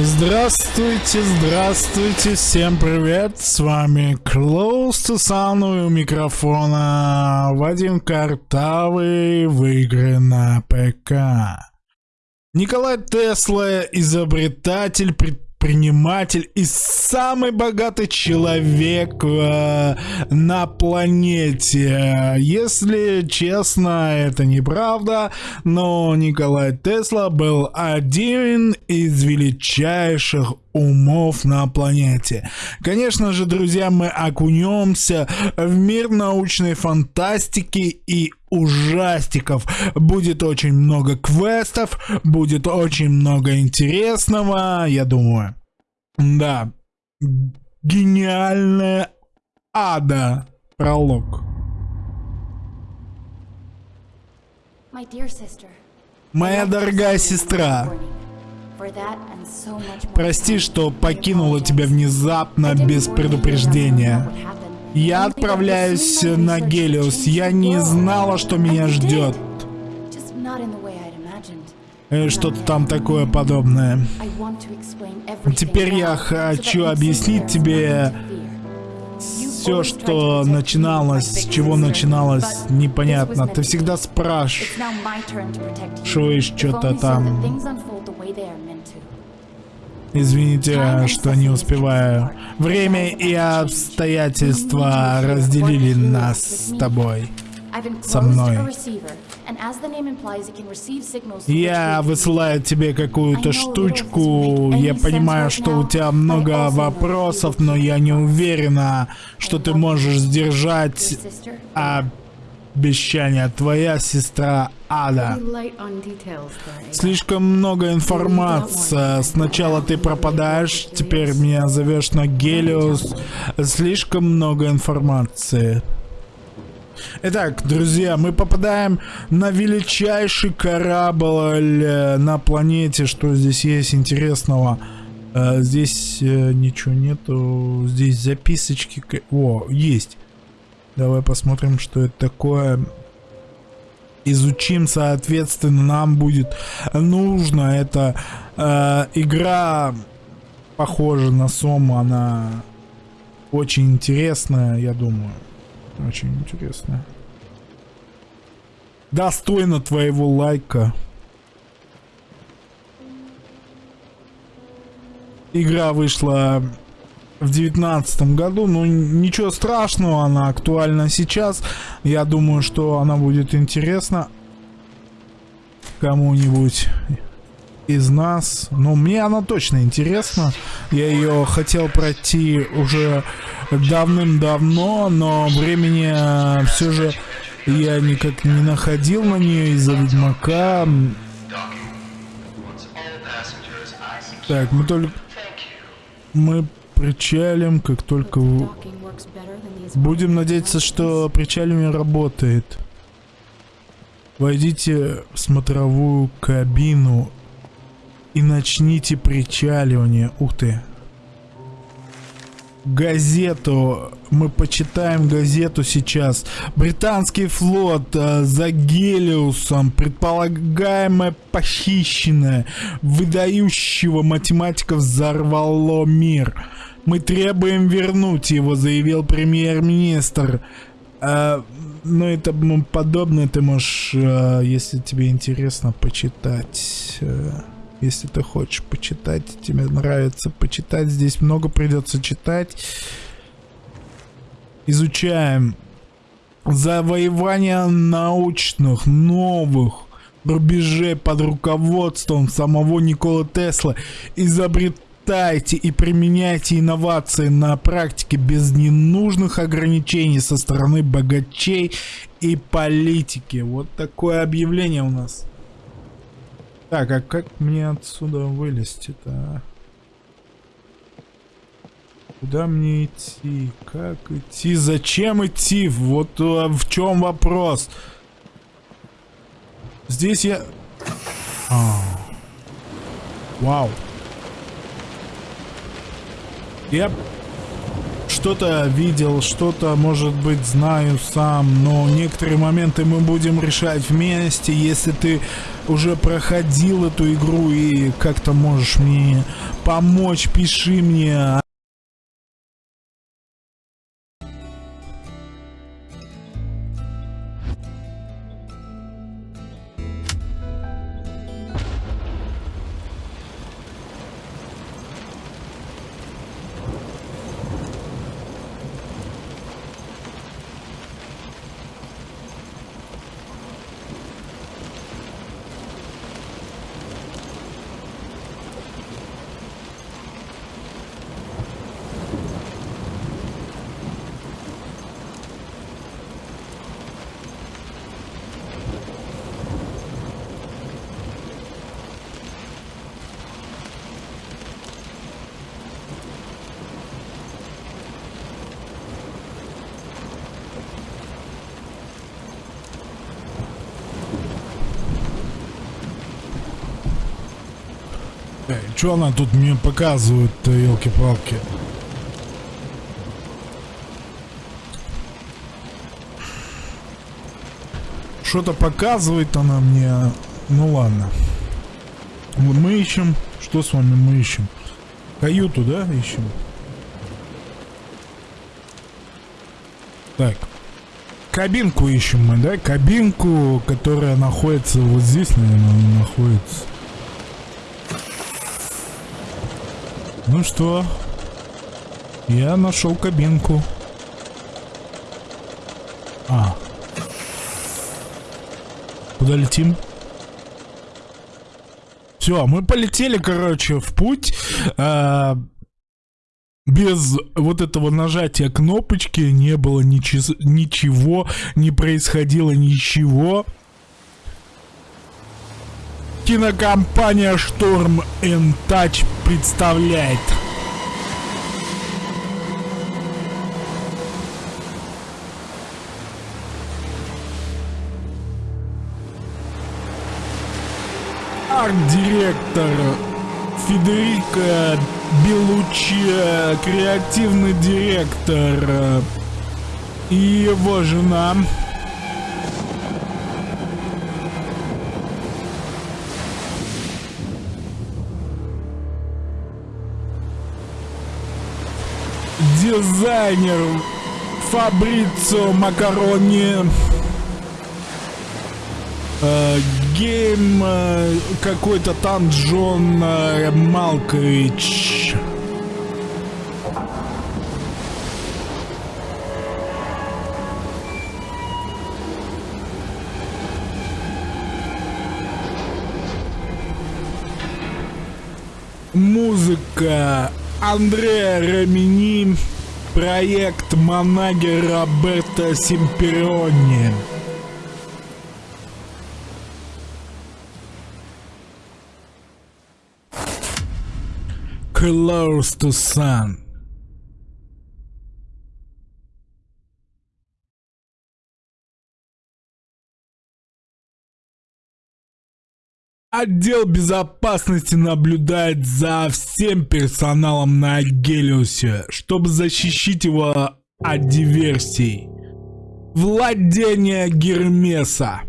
Здравствуйте, здравствуйте, всем привет, с вами Close to Sun у микрофона Вадим Картавый в игры на ПК. Николай Тесла, изобретатель, предприниматель, предприниматель и самый богатый человек э, на планете. Если честно, это неправда, но Николай Тесла был один из величайших умов на планете. Конечно же, друзья, мы окунемся в мир научной фантастики и ужастиков. Будет очень много квестов, будет очень много интересного, я думаю. Да, гениальная ада. Пролог. Моя дорогая сестра, прости, что покинула тебя внезапно без предупреждения. Я отправляюсь на Гелиос. Я не знала, что меня ждет. Э, что-то там такое подобное. Теперь я хочу объяснить тебе все, что начиналось, с чего начиналось, непонятно. Ты всегда спрашиваешь что-то там. Извините, что не успеваю. Время и обстоятельства разделили нас с тобой. Со мной. Я высылаю тебе какую-то штучку. Я понимаю, что у тебя много вопросов, но я не уверена, что ты можешь сдержать обещание. Твоя сестра Ада. Слишком много информации. Сначала ты пропадаешь, теперь меня зовешь на Гелиос. Слишком много информации. Итак, друзья, мы попадаем на величайший корабль э, на планете. Что здесь есть интересного? Э, здесь э, ничего нету. Здесь записочки. О, есть. Давай посмотрим, что это такое. Изучим, соответственно, нам будет нужно. Это э, игра похожа на Сому, она очень интересная, я думаю. Очень интересная. Достойно твоего лайка. Игра вышла в девятнадцатом году, но ничего страшного, она актуальна сейчас. Я думаю, что она будет интересна кому-нибудь из нас. Но мне она точно интересна. Я ее хотел пройти уже давным-давно, но времени э, все же я никак не находил на нее из-за Ведьмака. Так, мы только... Мы причалим, как только... Будем надеяться, что причалим работает. Войдите в смотровую кабину и начните причаливание. Ух ты газету. Мы почитаем газету сейчас. Британский флот э, за Гелиусом, предполагаемое похищенное, выдающего математиков взорвало мир. Мы требуем вернуть его, заявил премьер-министр. Э, ну и подобное ты можешь, э, если тебе интересно, почитать. Э если ты хочешь почитать, тебе нравится почитать, здесь много придется читать. Изучаем завоевание научных, новых рубежей под руководством самого Никола Тесла. Изобретайте и применяйте инновации на практике без ненужных ограничений со стороны богачей и политики. Вот такое объявление у нас. Так, а как мне отсюда вылезти-то? А? Куда мне идти? Как идти? Зачем идти? Вот а, в чем вопрос? Здесь я... А. Вау. Я... что-то видел, что-то, может быть, знаю сам, но некоторые моменты мы будем решать вместе. Если ты уже проходил эту игру и как-то можешь мне помочь, пиши мне. Что она тут мне показывает-то, елки-палки? Что-то показывает она мне. Ну ладно. Мы ищем. Что с вами мы ищем? Каюту, да, ищем? Так. Кабинку ищем мы, да? Кабинку, которая находится вот здесь, наверное, находится. Ну что? Я нашел кабинку. А. Куда летим? Все, мы полетели, короче, в путь. А, без вот этого нажатия кнопочки не было ничего, ничего, не происходило ничего. Кинокомпания and Touch представляет. Арт-директор Федерико Белучи, креативный директор и его жена дизайнер Фабрицо Макарони. Э, гейм э, какой-то там Джон э, Малкович. Музыка Андреа Рамини, проект Монаги Роберто Симпериони. Close to Sun. Отдел безопасности наблюдает за всем персоналом на Гелиусе, чтобы защитить его от диверсий. Владение Гермеса.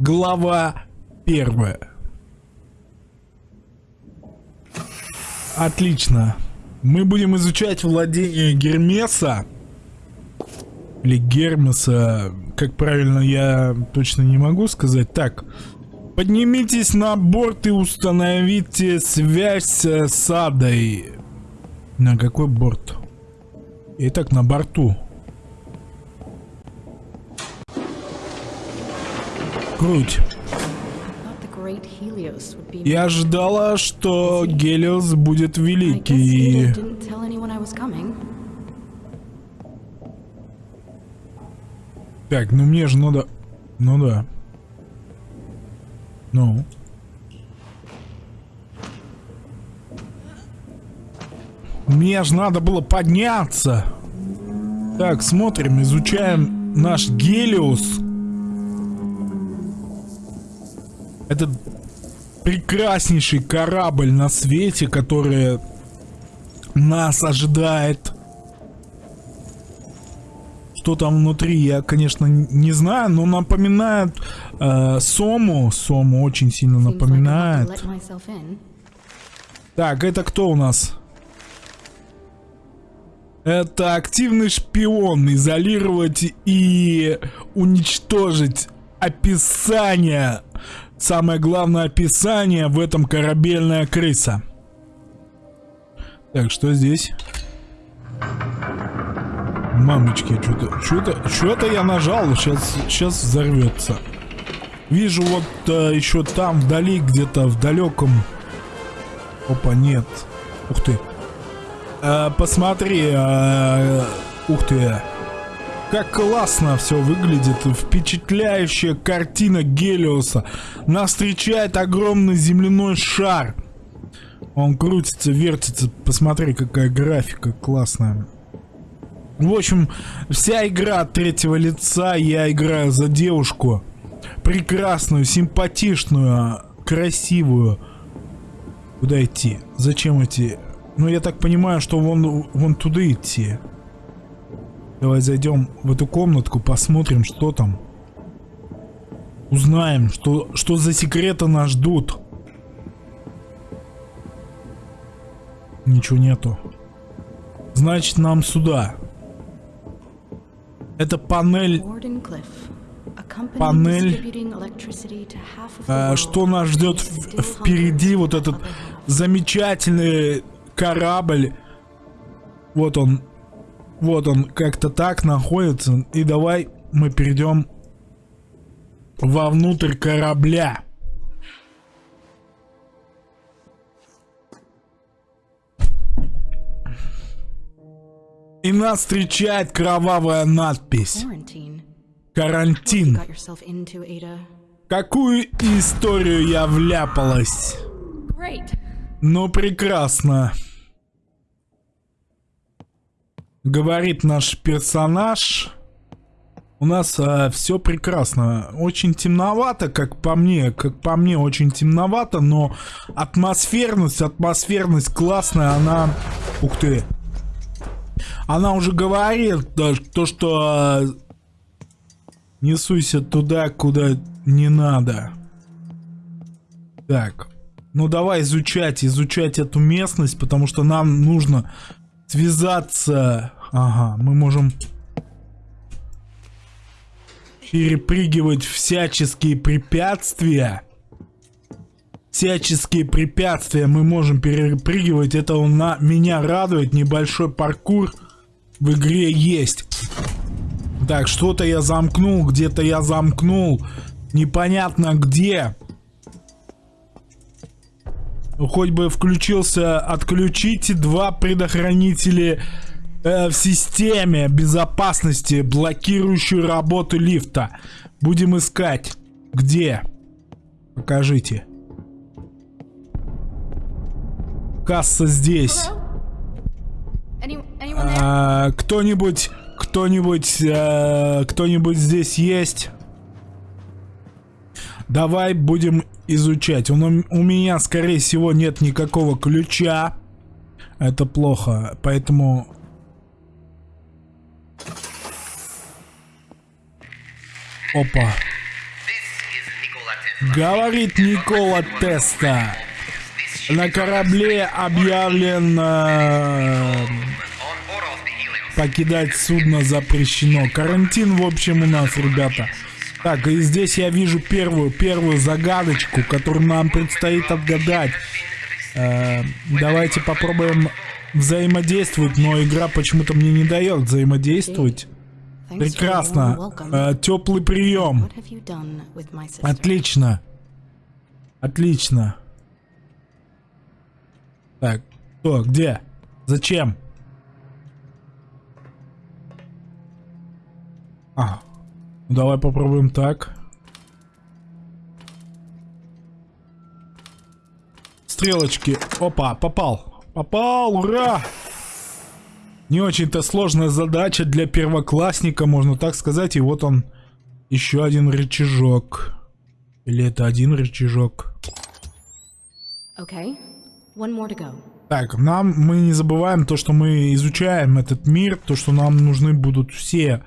Глава первая. Отлично. Мы будем изучать владение Гермеса. Или Гермеса как правильно я точно не могу сказать. Так, поднимитесь на борт и установите связь с Адой. На какой борт? Итак, на борту. Круть. Я ожидала, что Гелиос будет великий. Так, ну мне же надо... Ну да. Ну. Мне же надо было подняться. Так, смотрим, изучаем наш Гелиус. Этот прекраснейший корабль на свете, который нас ожидает. Что там внутри, я, конечно, не знаю, но напоминает э, Сому. Сому очень сильно напоминает. Так, это кто у нас? Это активный шпион. Изолировать и уничтожить описание. Самое главное описание в этом корабельная крыса. Так, что здесь? Мамочки, что-то, что-то, что-то я нажал, сейчас, сейчас взорвется. Вижу вот э, еще там вдали, где-то в далеком. Опа, нет. Ух ты. Э, посмотри, э, ух ты. Как классно все выглядит. Впечатляющая картина Гелиоса. Нас встречает огромный земляной шар. Он крутится, вертится. Посмотри, какая графика классная. В общем, вся игра от третьего лица, я играю за девушку. Прекрасную, симпатичную, красивую. Куда идти? Зачем идти? Ну, я так понимаю, что вон, вон туда идти. Давай зайдем в эту комнатку, посмотрим, что там. Узнаем, что, что за секреты нас ждут. Ничего нету. Значит, нам сюда. Это панель... Панель... А, что нас ждет впереди? Вот этот замечательный корабль. Вот он. Вот он как-то так находится. И давай мы перейдем вовнутрь корабля. И нас встречает кровавая надпись. Карантин. Какую историю я вляпалась? Ну, прекрасно. Говорит наш персонаж. У нас э, все прекрасно. Очень темновато, как по мне. Как по мне, очень темновато, но атмосферность, атмосферность классная, она... Ух ты. Она уже говорит, то, что э, не суйся туда, куда не надо. Так. Ну давай изучать, изучать эту местность, потому что нам нужно связаться. Ага, мы можем перепрыгивать всяческие препятствия. Всяческие препятствия мы можем перепрыгивать. Это он на меня радует. Небольшой паркур в игре есть. Так, что-то я замкнул, где-то я замкнул. Непонятно где. Хоть бы включился, отключите два предохранителя э, в системе безопасности, блокирующую работу лифта. Будем искать. Где? Покажите. Касса здесь. А, кто-нибудь, кто-нибудь, а, кто-нибудь здесь есть? Давай будем изучать. У, у меня, скорее всего, нет никакого ключа. Это плохо, поэтому... Опа. Говорит Никола Теста. На корабле объявлен... Э, покидать судно запрещено. Карантин, в общем, у нас, ребята. Так, и здесь я вижу первую, первую загадочку, которую нам предстоит отгадать. Э, давайте попробуем взаимодействовать, но игра почему-то мне не дает взаимодействовать. Прекрасно. Э, теплый прием. Отлично. Отлично. Так, кто, где? Зачем? А, давай попробуем так. Стрелочки. Опа, попал. Попал, ура! Не очень-то сложная задача для первоклассника, можно так сказать. И вот он, еще один рычажок. Или это один рычажок? Okay. Так, нам мы не забываем то, что мы изучаем этот мир, то, что нам нужны будут все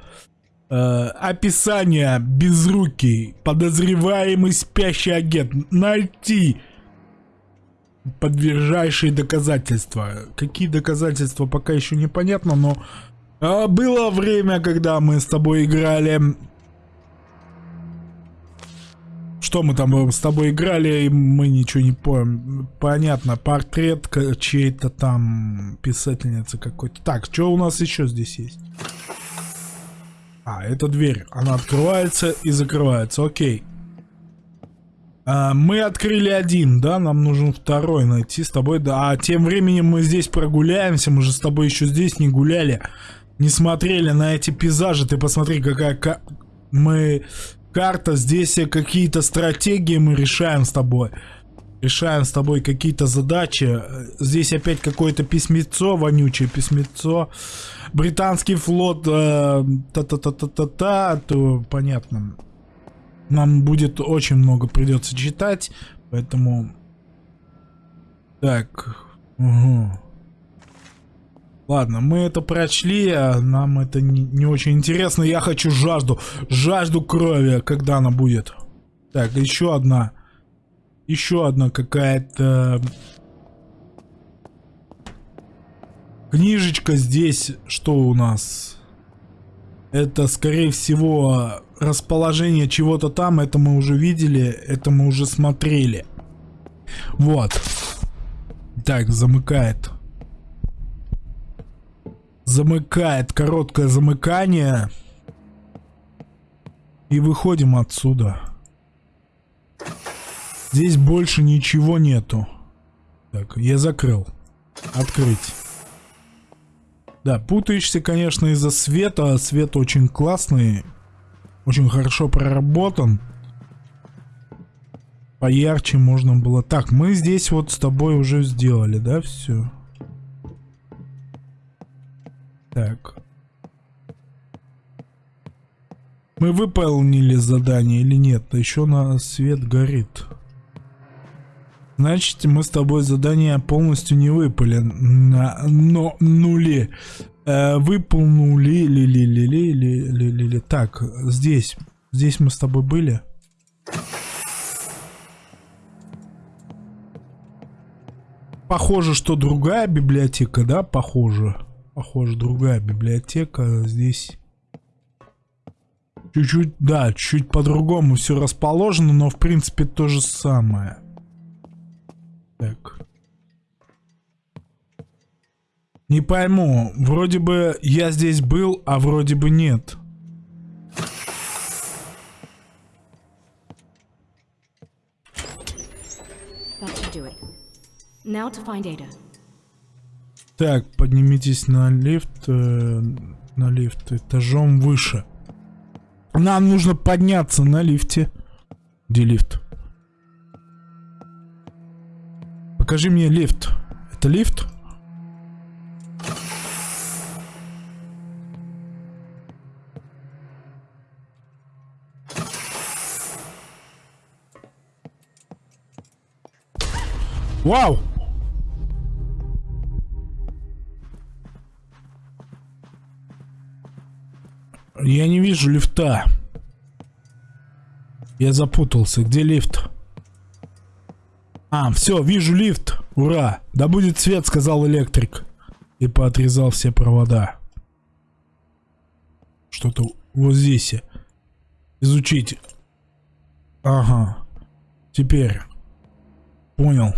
э, описания безрукий, подозреваемый спящий агент, найти подтверждающие доказательства. Какие доказательства, пока еще непонятно, но э, было время, когда мы с тобой играли что мы там с тобой играли, и мы ничего не помним. Понятно, портрет чьей-то там писательницы какой-то. Так, что у нас еще здесь есть? А, это дверь. Она открывается и закрывается. Окей. А, мы открыли один, да? Нам нужен второй найти с тобой. Да, а тем временем мы здесь прогуляемся. Мы же с тобой еще здесь не гуляли. Не смотрели на эти пейзажи. Ты посмотри, какая... Мы карта, здесь какие-то стратегии мы решаем с тобой. Решаем с тобой какие-то задачи. Здесь опять какое-то письмецо, вонючее письмецо. Британский флот, та-та-та-та-та-та, то понятно. Нам будет очень много придется читать, поэтому... Так, угу. Ладно, мы это прочли, а нам это не, не очень интересно. Я хочу жажду, жажду крови, когда она будет. Так, еще одна. Еще одна какая-то... Книжечка здесь, что у нас? Это, скорее всего, расположение чего-то там. Это мы уже видели, это мы уже смотрели. Вот. Так, замыкает замыкает короткое замыкание. И выходим отсюда. Здесь больше ничего нету. Так, я закрыл. Открыть. Да, путаешься, конечно, из-за света. Свет очень классный. Очень хорошо проработан. Поярче можно было. Так, мы здесь вот с тобой уже сделали, да, все? Так. Мы выполнили задание или нет? Еще на свет горит. Значит, мы с тобой задание полностью не выпали. На, но нули. Э, выполнули. Ли, ли, ли, ли, ли, ли, ли, ли. Так, здесь. Здесь мы с тобой были. Похоже, что другая библиотека, да? Похоже. Похоже, другая библиотека. Здесь чуть-чуть, да, чуть по-другому все расположено, но в принципе то же самое. Так. Не пойму, вроде бы я здесь был, а вроде бы нет. Now to find Ada. Так, поднимитесь на лифт, э, на лифт этажом выше. Нам нужно подняться на лифте. Где лифт? Покажи мне лифт. Это лифт? Вау! Я не вижу лифта. Я запутался. Где лифт? А, все, вижу лифт. Ура! Да будет свет, сказал электрик. И поотрезал все провода. Что-то вот здесь. Изучить. Ага. Теперь. Понял.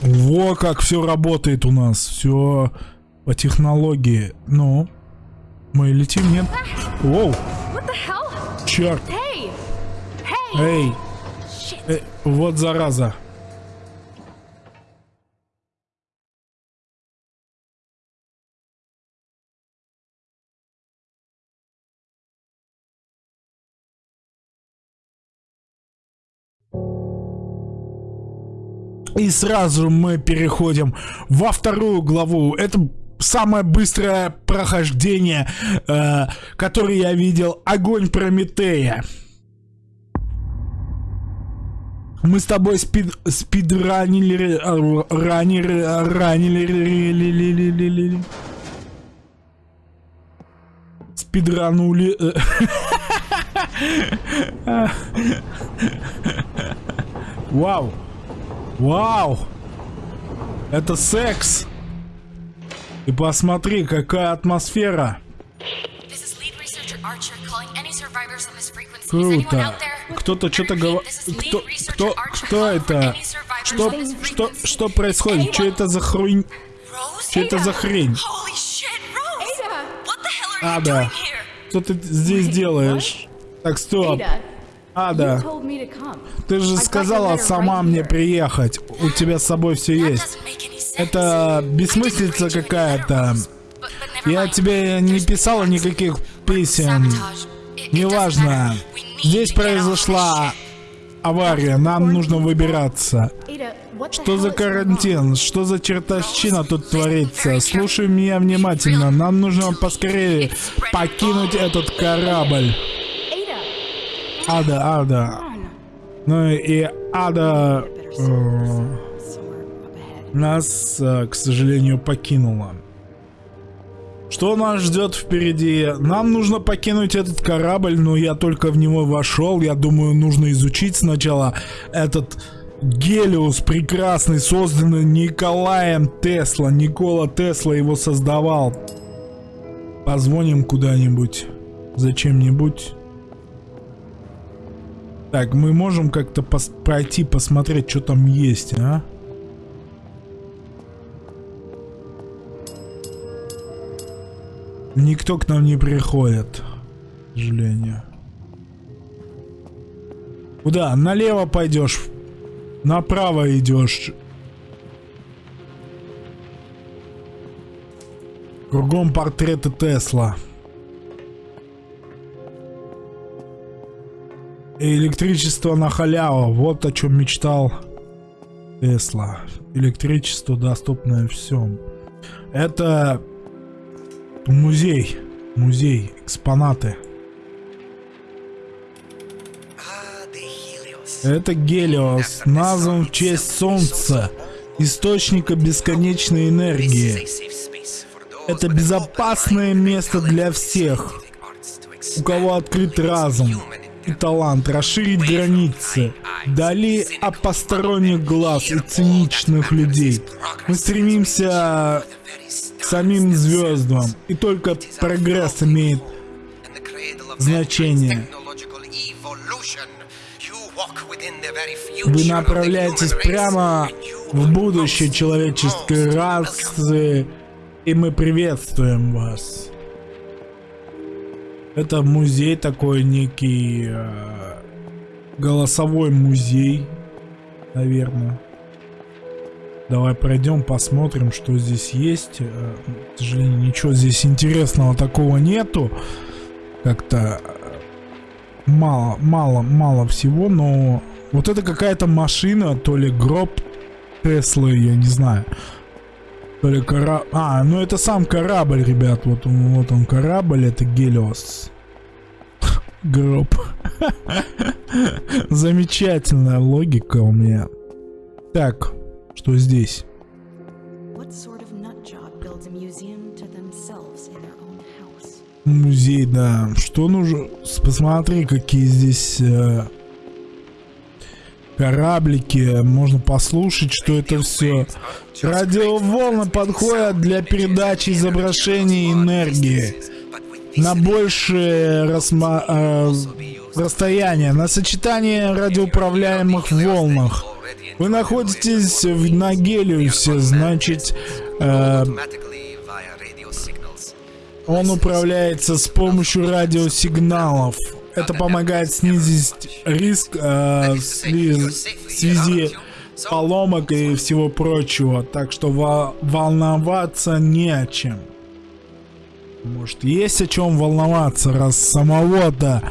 Во как все работает у нас. Все по технологии. Ну, мы летим, нет? Воу! Черт! Эй! Эй! Вот зараза! И сразу мы переходим во вторую главу. Это самое быстрое прохождение, э, которое я видел, огонь Прометея. Мы с тобой спид спидранили ранили ранили спидранули. Вау. Вау. Это секс И посмотри какая атмосфера Круто. Кто-то что-то говорит. Кто, кто, кто это? Что, что, что происходит? Что это за хрень? Что это за хрень? Ада, что ты здесь делаешь? Так, стоп. Ада, ты же сказала сама мне приехать. У тебя с собой все есть. Это бессмыслица какая-то. Я тебе не писала никаких писем. Неважно. Здесь произошла авария. Нам нужно выбираться. Что за карантин? Что за чертовщина тут творится? Слушай меня внимательно. Нам нужно поскорее покинуть этот корабль. Ада, Ада. Ну и Ада э, нас, э, к сожалению, покинула. Что нас ждет впереди? Нам нужно покинуть этот корабль, но я только в него вошел. Я думаю, нужно изучить сначала этот Гелиус прекрасный, созданный Николаем Тесла. Никола Тесла его создавал. Позвоним куда-нибудь. Зачем-нибудь. Так, мы можем как-то пос пройти, посмотреть, что там есть, а? Никто к нам не приходит, к сожалению. Куда? Налево пойдешь, направо идешь. Кругом портреты Тесла. И электричество на халяву. Вот о чем мечтал Тесла. Электричество доступное всем. Это Музей. Музей. Экспонаты. Это Гелиос, назван в честь Солнца, источника бесконечной энергии. Это безопасное место для всех, у кого открыт разум и талант расширить границы, дали от посторонних глаз и циничных людей. Мы стремимся самим звездам, и только прогресс имеет значение. Вы направляетесь прямо в будущее человеческой расы, и мы приветствуем вас. Это музей такой некий э, голосовой музей, наверное. Давай пройдем, посмотрим, что здесь есть. Э, к сожалению, ничего здесь интересного такого нету. Как-то э, мало, мало, мало всего, но вот это какая-то машина, то ли гроб Теслы, я не знаю. То ли корабль... А, ну это сам корабль, ребят. Вот он, вот он корабль, это Гелиос. Гроб. Замечательная логика у меня. Так, что здесь? Музей, да. Что нужно? Посмотри, какие здесь э, кораблики. Можно послушать, что это все. Радиоволны подходят для передачи изображений энергии на большее расма э, расстояние, на сочетание радиоуправляемых волнах. Вы находитесь в Нагелиусе, значит, э, он управляется с помощью радиосигналов. Это помогает снизить риск э, в связи поломок и всего прочего. Так что волноваться не о чем. Может, есть о чем волноваться, раз самого-то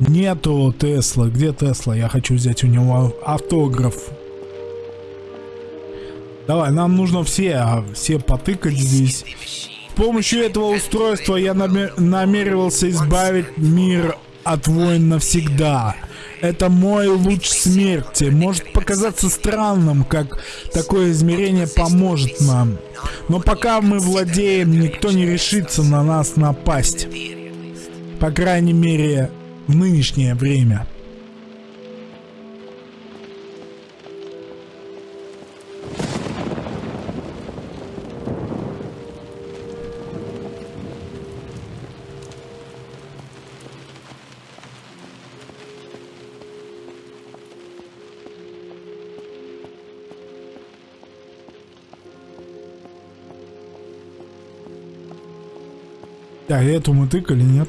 нету Тесла. Где Тесла? Я хочу взять у него автограф. Давай, нам нужно все, а все потыкать здесь. С помощью этого устройства я намер намеревался избавить мир от войн навсегда. Это мой луч смерти. Может показаться странным, как такое измерение поможет нам. Но пока мы владеем, никто не решится на нас напасть. По крайней мере, в нынешнее время. Так, эту мы тыкали, нет?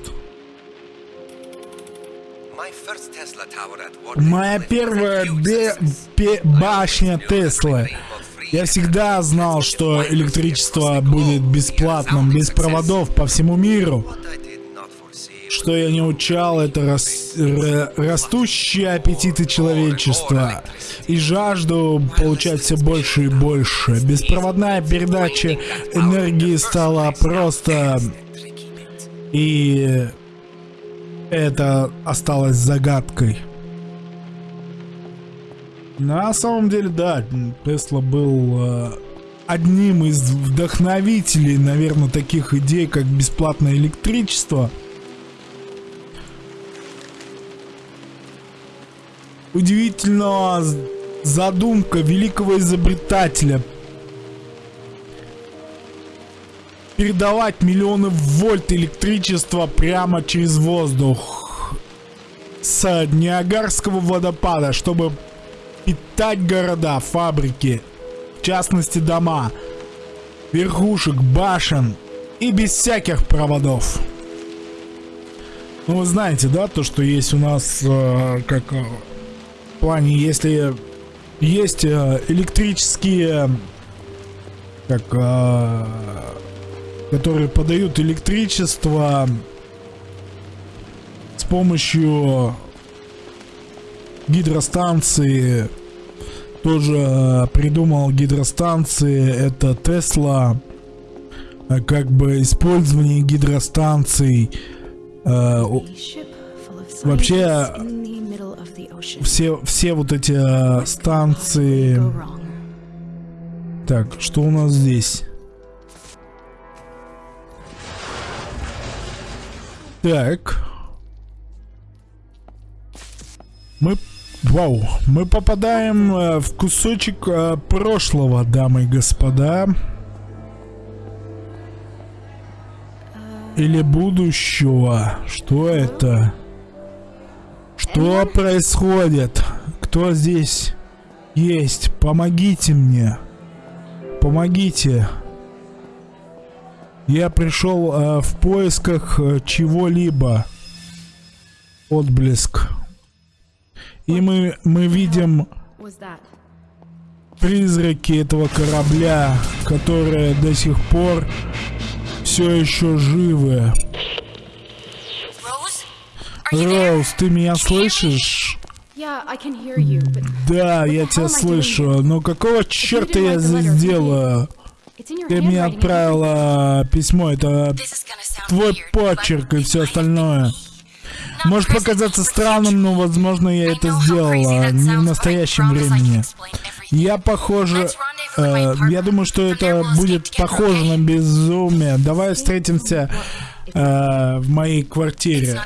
Моя первая бе бе башня Теслы. Я всегда знал, что электричество будет бесплатным, без проводов по всему миру. Что я не учал, это рас растущие аппетиты человечества и жажду получать все больше и больше. Беспроводная передача энергии стала просто и это осталось загадкой. На самом деле, да, Тесла был э, одним из вдохновителей, наверное, таких идей, как бесплатное электричество. Удивительно задумка великого изобретателя передавать миллионы вольт электричества прямо через воздух с Ниагарского водопада, чтобы питать города, фабрики, в частности дома, верхушек, башен и без всяких проводов. Ну вы знаете, да, то, что есть у нас, э, как э, в плане, если есть э, электрические, как э, которые подают электричество с помощью гидростанции. Тоже э, придумал гидростанции, это Тесла. Э, как бы использование гидростанций. Э, вообще все, все вот эти станции... Так, что у нас здесь? Так. Мы... Вау. Мы попадаем э, в кусочек э, прошлого, дамы и господа. Или будущего. Что это? Что происходит? Кто здесь есть? Помогите мне. Помогите. Я пришел э, в поисках э, чего-либо. Отблеск. И мы, мы видим призраки этого корабля, которые до сих пор все еще живы. Роуз, ты меня слышишь? Да, я тебя слышу. Но какого черта я здесь делаю? Ты мне отправила письмо, это твой почерк и все остальное. Может показаться странным, но возможно я это сделала не в настоящем времени. Я похоже... Э, я думаю, что это будет похоже на безумие. Давай встретимся э, в моей квартире.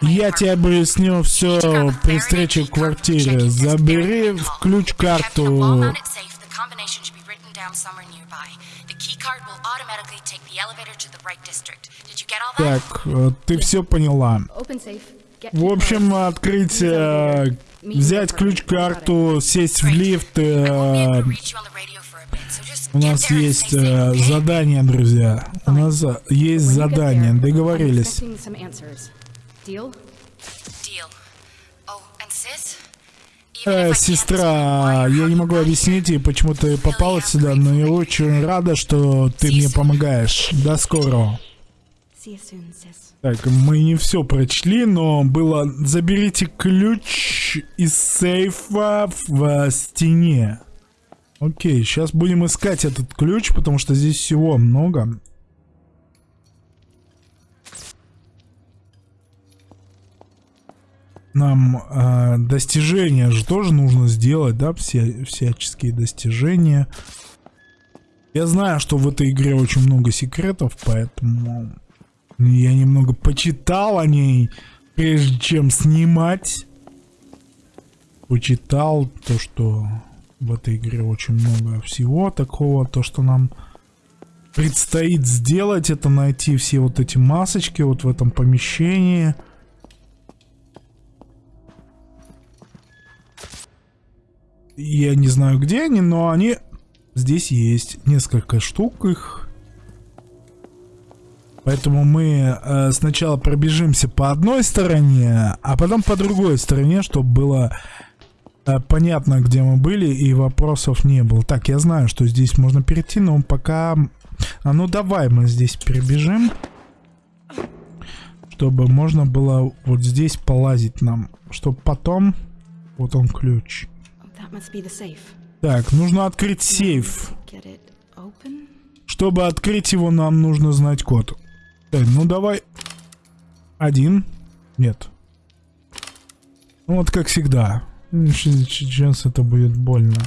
Я тебе объясню все при встрече в квартире. Забери в ключ-карту. Так, э, ты все поняла. В общем, открыть, э, взять ключ-карту, сесть в лифт. Э, у нас есть э, задание, друзья. У нас есть задание. Договорились. Э, сестра, я не могу объяснить ей, почему ты попала сюда, но я очень рада, что ты мне помогаешь. До скорого. Так, мы не все прочли, но было... Заберите ключ из сейфа в стене. Окей, сейчас будем искать этот ключ, потому что здесь всего много. нам э, достижения же тоже нужно сделать, да, все всяческие достижения. Я знаю, что в этой игре очень много секретов, поэтому я немного почитал о ней, прежде чем снимать. Почитал то, что в этой игре очень много всего такого, то, что нам предстоит сделать, это найти все вот эти масочки вот в этом помещении. Я не знаю, где они, но они здесь есть. Несколько штук их. Поэтому мы э, сначала пробежимся по одной стороне, а потом по другой стороне, чтобы было понятно, где мы были, и вопросов не было. Так, я знаю, что здесь можно перейти, но пока... А ну давай мы здесь перебежим. Чтобы можно было вот здесь полазить нам. Чтобы потом... Вот он ключ. Так, нужно открыть сейф. Чтобы открыть его, нам нужно знать код. Так, ну давай. Один. Нет. Ну вот как всегда. Сейчас это будет больно.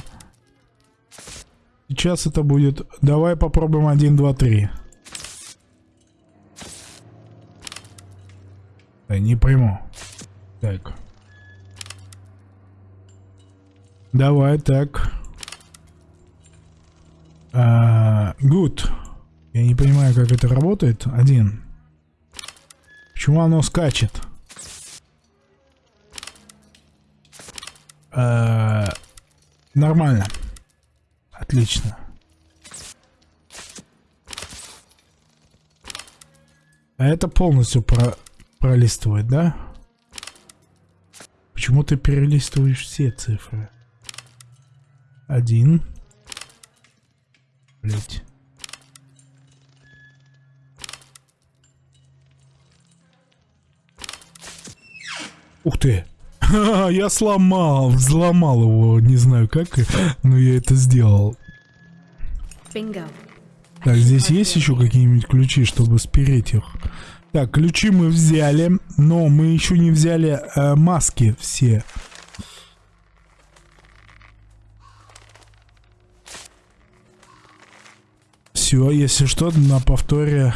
Сейчас это будет... Давай попробуем один, два, три. Да, не пойму. Так. Давай, так. А, good. Я не понимаю, как это работает. Один. Почему оно скачет? А, нормально. Отлично. А это полностью про пролистывает, да? Почему ты перелистываешь все цифры? Один. Блять. Ух ты! я сломал, взломал его, не знаю как, но я это сделал. Так, здесь есть еще какие-нибудь ключи, чтобы спереть их? Так, ключи мы взяли, но мы еще не взяли э, маски все. Все, если что, на повторе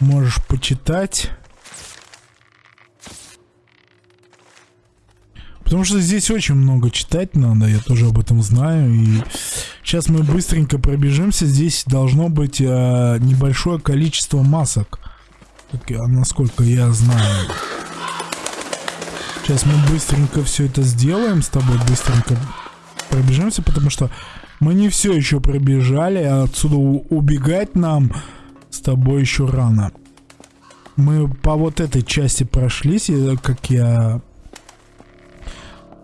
можешь почитать. Потому что здесь очень много читать надо, я тоже об этом знаю. И сейчас мы быстренько пробежимся. Здесь должно быть э, небольшое количество масок. Как, насколько я знаю. Сейчас мы быстренько все это сделаем с тобой. Быстренько пробежимся, потому что мы не все еще пробежали, а отсюда убегать нам с тобой еще рано. Мы по вот этой части прошлись, как я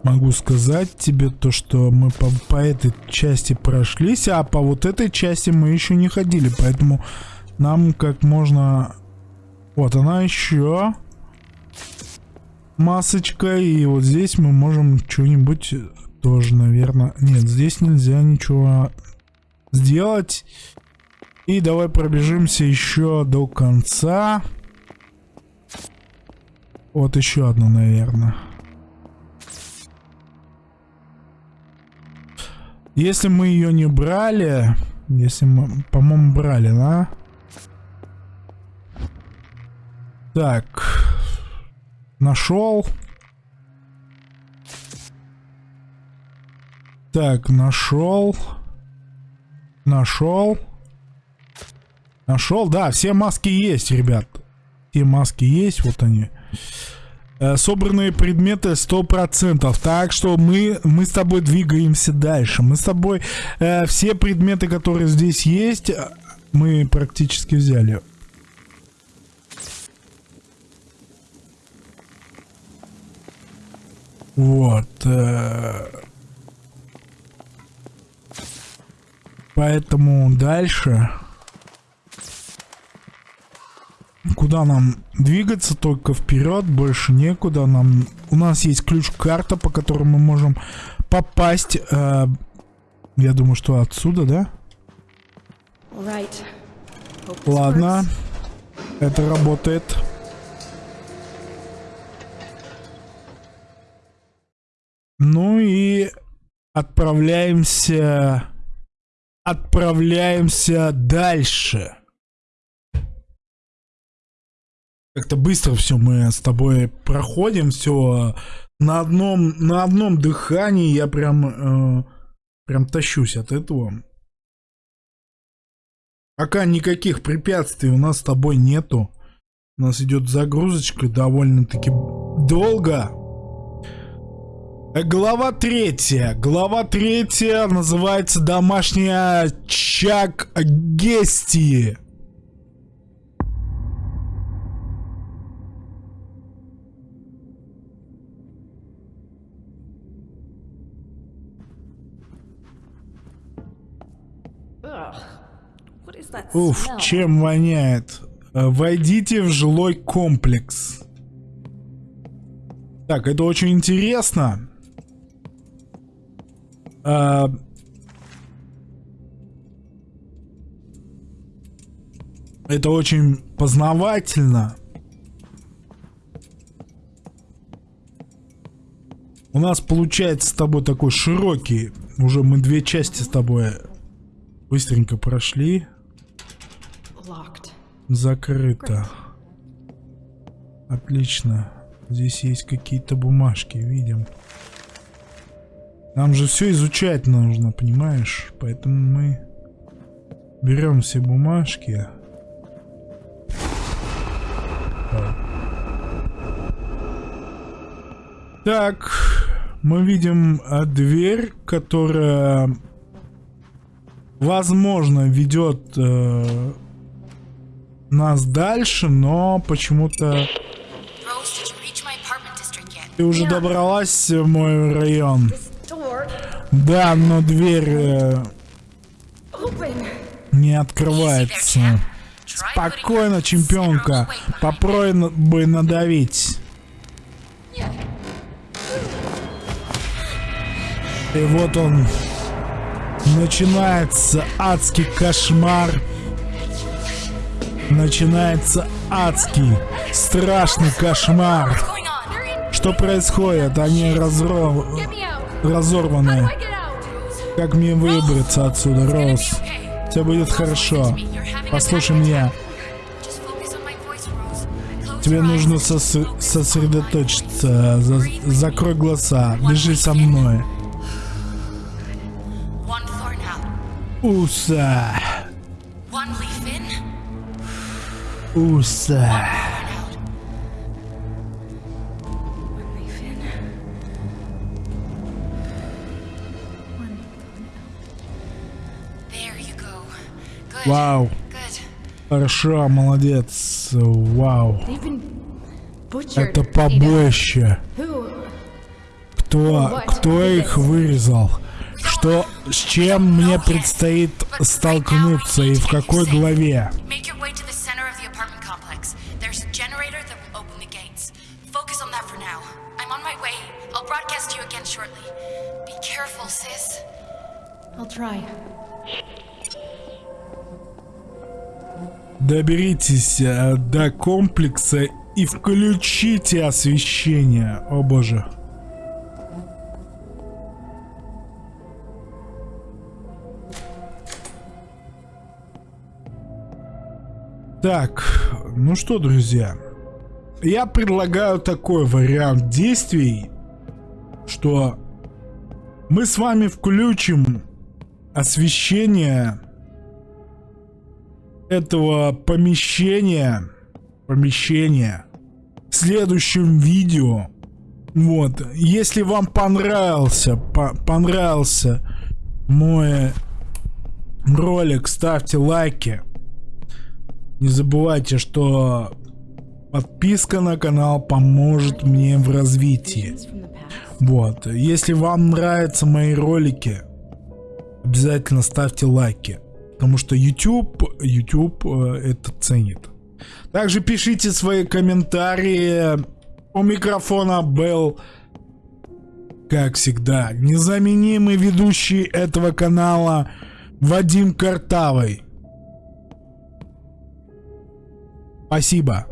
могу сказать тебе то, что мы по, по этой части прошлись, а по вот этой части мы еще не ходили, поэтому нам как можно... Вот она еще масочка, и вот здесь мы можем что-нибудь тоже, наверное... Нет, здесь нельзя ничего сделать. И давай пробежимся еще до конца. Вот еще одно, наверное. Если мы ее не брали... Если мы, по-моему, брали, да? Так. Нашел. Так, нашел. Нашел. Нашел, да, все маски есть, ребят. Все маски есть, вот они. Э, собранные предметы 100%. Так что мы, мы с тобой двигаемся дальше. Мы с тобой э, все предметы, которые здесь есть, мы практически взяли. Вот. Э, Поэтому дальше... Куда нам двигаться? Только вперед, больше некуда. Нам У нас есть ключ-карта, по которой мы можем попасть. Э, я думаю, что отсюда, да? Ладно. Это работает. Ну и отправляемся... Отправляемся дальше. Как-то быстро все мы с тобой проходим, все на одном, на одном дыхании я прям, э, прям тащусь от этого. Пока никаких препятствий у нас с тобой нету. У нас идет загрузочка довольно-таки долго. Э, глава третья. Глава третья называется «Домашняя Чак Гести». Уф, чем воняет. Э, войдите в жилой комплекс. Так, это очень интересно. А... Это очень познавательно. У нас получается с тобой такой широкий. Уже мы две части с тобой быстренько прошли. Закрыто. Отлично. Здесь есть какие-то бумажки, видим. Нам же все изучать нужно, понимаешь? Поэтому мы берем все бумажки. Так, мы видим а, дверь, которая, возможно, ведет э, нас дальше, но почему-то... Ты уже добралась в мой район. Да, но дверь э, не открывается. Спокойно, чемпионка. Попробуй бы надавить. И вот он. Начинается адский кошмар. Начинается адский, страшный кошмар. Что происходит? Они разров... разорваны. Как мне выбраться отсюда, Роуз? Все будет хорошо. Послушай меня. Тебе нужно сос сосредоточиться. За закрой глаза. Бежи со мной. Уса. Уса. Вау. Хорошо, молодец. Вау. Это побоище. Кто, кто их вырезал? Что, с чем мне предстоит столкнуться и в какой главе? Доберитесь э, до комплекса и включите освещение. О боже. Так, ну что, друзья. Я предлагаю такой вариант действий, что мы с вами включим освещение этого помещения, помещения в следующем видео. Вот, если вам понравился, по понравился мой ролик, ставьте лайки. Не забывайте, что подписка на канал поможет мне в развитии. Вот, если вам нравятся мои ролики, обязательно ставьте лайки. Потому что YouTube, YouTube э, это ценит. Также пишите свои комментарии. У микрофона был, как всегда, незаменимый ведущий этого канала Вадим Картавый. Спасибо.